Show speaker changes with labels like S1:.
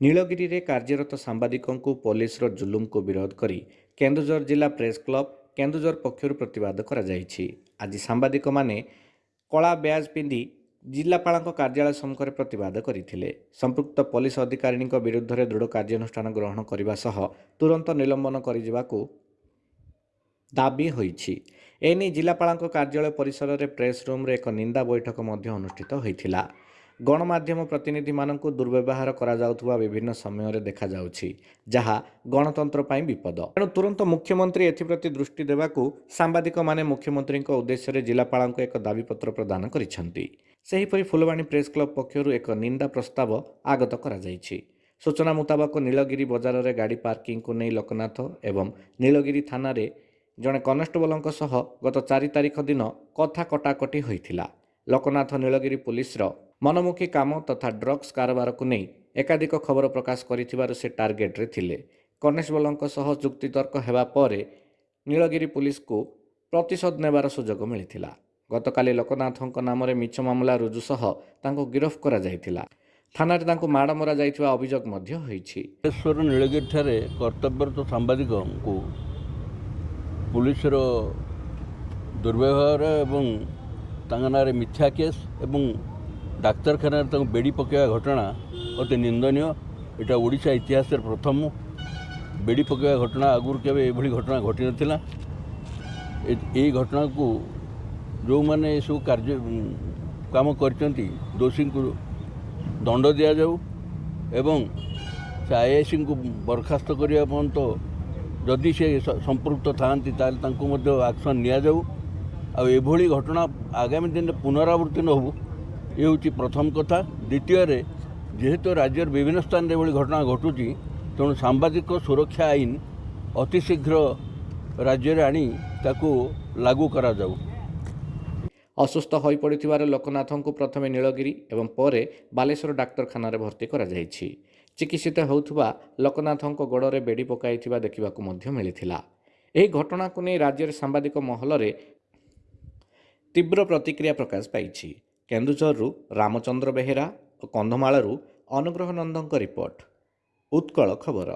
S1: ନୀଳଗିରିରେ କାର୍ଯ୍ୟରତ ସାମ୍ବାଦିକଙ୍କୁ ପୋଲିସର ଜୁଲୁମକୁ ବିରୋଧ କରି କେନ୍ଦୁଝର ଜିଲ୍ଲା ପ୍ରେସ୍ କ୍ଲବ କେନ୍ଦୁଝର ପକ୍ଷରୁ ପ୍ରତିବାଦ କରାଯାଇଛି। ଆଜି ସାମ୍ବାଦିକମାନେ କଳା ବ୍ୟାଜ୍ ପିନ୍ଧି ଜିଲ୍ଲାପାଳଙ୍କ କାର୍ଯ୍ୟାଳୟ ସମ୍ମୁଖରେ ପ୍ରତିବାଦ କରିଥିଲେ। ସମ୍ପୃକ୍ତ ପୋଲିସ ଅଧିକାରୀଙ୍କ ବିରୁଦ୍ଧରେ ଦୃଢ଼ କାର୍ଯ୍ୟାନୁଷ୍ଠାନ ଗ୍ରହଣ କରିବା ସହ ତୁରନ୍ତ ନିଲମ୍ବନ କରିଯିବାକୁ ଦାବି ହୋଇଛି। ଏନେଇ ଜିଲ୍ଲାପାଳଙ୍କ କାର୍ଯ୍ୟାଳୟ ପରିସରରେ ପ୍ରେସ୍ ରୁମ୍ରେ ଏକ ନିନ୍ଦା ବୈଠକ ମଧ୍ୟ ଅନୁଷ୍ଠିତ ହୋଇଥିଲା। ଗଣମାଧ୍ୟମ ପ୍ରତିନିଧିମାନଙ୍କୁ ଦୁର୍ବ୍ୟବହାର କରାଯାଉଥିବା ବିଭିନ୍ନ ସମୟରେ ଦେଖାଯାଉଛି ଯାହା ଗଣତନ୍ତ୍ର ପାଇଁ ବିପଦ। ତେଣୁ ତୁରନ୍ତ ମୁଖ୍ୟମନ୍ତ୍ରୀ ଏଥିପ୍ରତି ଦୃଷ୍ଟି ଦେବାକୁ ସାମ୍ବାଦିକମାନେ ମୁଖ୍ୟମନ୍ତ୍ରୀଙ୍କ ଉଦ୍ଦେଶ୍ୟରେ ଜିଲ୍ଲାପାଳଙ୍କୁ ଏକ ଦାବିପତ୍ର ପ୍ରଦାନ କରିଛନ୍ତି। ସେହିପରି ଫୁଲବାଣୀ ପ୍ରେସ୍ କ୍ଲବ ପକ୍ଷରୁ ଏକ ନିନ୍ଦା ପ୍ରସ୍ତାବ ଆଗତ କରାଯାଇଛି। ସୂଚନା ମୁତାବକ ନୀଳଗିରି ବଜାରରେ ଗାଡ଼ି ପାର୍କିଂକୁ ନେଇ ଲୋକନାଥ ଏବଂ ନୀଳଗିରି ଥାନାରେ ଜଣେ କନେଷ୍ଟବଲଙ୍କ ସହ ଗତ ଚାରି ତାରିଖ ଦିନ କଥା କଟାକଟି ହୋଇଥିଲା। ଲୋକନାଥ ନୀଳଗିରି ପୁଲିସର ମନମୁଖୀ କାମ ତଥା ଡ୍ରଗ୍ସ କାରବାରକୁ ନେଇ ଏକାଧିକ ଖବର ପ୍ରକାଶ କରିଥିବାରୁ ସେ ଟାର୍ଗେଟରେ ଥିଲେ। କନେଷ୍ଟବଲଙ୍କ ସହ ଯୁକ୍ତିତର୍କ ହେବା ପରେ ନୀଳଗିରି ପୁଲିସକୁ ପ୍ରତିଶୋଧ ନେବାର ସୁଯୋଗ ମିଳିଥିଲା। ଗତକାଲି ଲୋକନାଥଙ୍କ ନାମରେ ମିଛ ମାମଲା ରୁଜୁ ସହ ତାଙ୍କୁ ଗିରଫ କରାଯାଇଥିଲା। ଥାନାରେ ତାଙ୍କୁ ମାଡ଼ ମରାଯାଇଥିବା ଅଭିଯୋଗ ମଧ୍ୟ ହୋଇଛି।
S2: ବାଲେଶ୍ୱର ନୀଳଗିରିଠାରେ କର୍ତ୍ତବ୍ୟରତ ସାମ୍ବାଦିକଙ୍କୁ ପୁଲିସର ଦୁର୍ବ୍ୟବହାର ଏବଂ ତାଙ୍କ ନାଁରେ ମିଥ୍ୟା କେସ୍ ଏବଂ ଡାକ୍ତରଖାନାରେ ତାଙ୍କୁ ବେଡ଼ି ପକାଇବା ଘଟଣା ଅତି ନିନ୍ଦନୀୟ। ଏଇଟା ଓଡ଼ିଶା ଇତିହାସରେ ପ୍ରଥମ। ବେଡ଼ି ପକାଇବା ଘଟଣା ଆଗରୁ କେବେ ଏଭଳି ଘଟଣା ଘଟିନଥିଲା। ଏ- ଏଇ ଘଟଣାକୁ ଯେଉଁମାନେ ଏସବୁ କାର୍ଯ୍ୟ କାମ କରିଛନ୍ତି ଦୋଷୀଙ୍କୁ ଦଣ୍ଡ ଦିଆଯାଉ ଏବଂ ସେ ଆଇଆଇସିଙ୍କୁ ବରଖାସ୍ତ କରିବା ପର୍ଯ୍ୟନ୍ତ ଯଦି ସେ ସ- ସମ୍ପୃକ୍ତ ଥାଆନ୍ତି ତାହେଲେ ତାଙ୍କୁ ମଧ୍ୟ ଆକ୍ସନ୍ ନିଆଯାଉ। ଆଉ ଏଭଳି ଘଟଣା ଆଗାମୀ ଦିନରେ ପୁନରାବୃତ୍ତି ନ ହେଉ ଏ ହେଉଛି ପ୍ରଥମ କଥା। ଦ୍ୱିତୀୟରେ ଯେହେତୁ ରାଜ୍ୟର ବିଭିନ୍ନ ସ୍ଥାନରେ ଏଭଳି ଘଟଣା ଘଟୁଛି ତେଣୁ ସାମ୍ବାଦିକ ସୁରକ୍ଷା ଆଇନ ଅତି ଶୀଘ୍ର ରାଜ୍ୟରେ ଆଣି ତାକୁ ଲାଗୁ କରାଯାଉ।
S1: ଅସୁସ୍ଥ ହୋଇପଡ଼ିଥିବାରୁ ଲୋକନାଥଙ୍କୁ ପ୍ରଥମେ ନୀଳଗିରି ଏବଂ ପରେ ବାଲେଶ୍ୱର ଡାକ୍ତରଖାନାରେ ଭର୍ତ୍ତି କରାଯାଇଛି। ଚିକିତ୍ସିତ ହେଉଥିବା ଲୋକନାଥଙ୍କ ଗୋଡ଼ରେ ବେଡ଼ି ପକାଇଥିବା ଦେଖିବାକୁ ମଧ୍ୟ ମିଳିଥିଲା। ଏହି ଘଟଣାକୁ ନେଇ ରାଜ୍ୟରେ ସାମ୍ବାଦିକ ମହଲରେ ତୀବ୍ର ପ୍ରତିକ୍ରିୟା ପ୍ରକାଶ ପାଇଛି। କେନ୍ଦୁଝରରୁ ରାମଚନ୍ଦ୍ର ବେହେରା ଓ କନ୍ଧମାଳରୁ ଅନୁଗ୍ରହ ନନ୍ଦଙ୍କ ରିପୋର୍ଟ। ଉତ୍କଳ ଖବର।